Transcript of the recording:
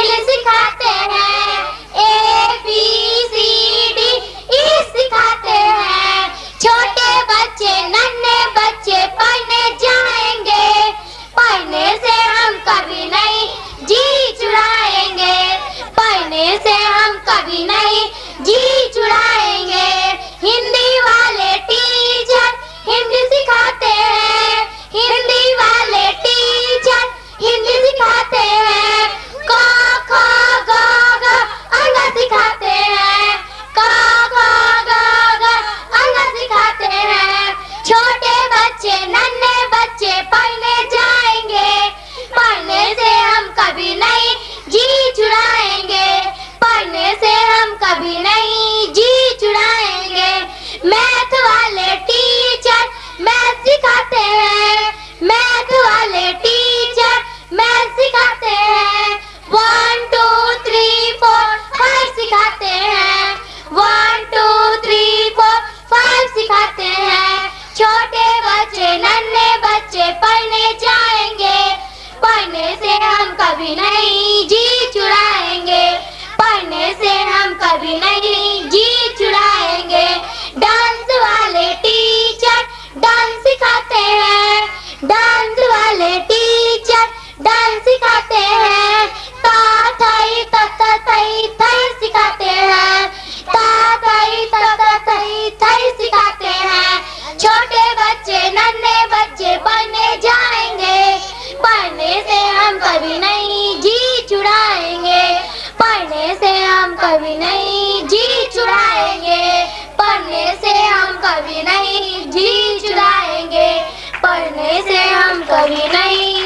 फिजिल सिखाते हैं A B C D E सिखाते हैं छोटे बच्चे नन्हे बच्चे पढ़ने जाएँगे पढ़ने से हम कभी नहीं जी चुराएँगे पढ़ने से हम कभी नहीं जी चुराएँगे सिखाते हैं। का सिखाते हैं। छोटे बच्चे, नन्हे बच्चे पढ़ने जाएँगे। पढ़ने से हम कभी नहीं जी चुराएँगे। पढ़ने से हम कभी नहीं छोटे बच्चे नन्हे बच्चे पढ़ने जाएँगे। पढ़ने से हम कभी नहीं जी कभी नहीं जी चुराएँगे। पढ़ने से हम कभी नहीं जी चुराएँगे। पढ़ने से हम कभी नहीं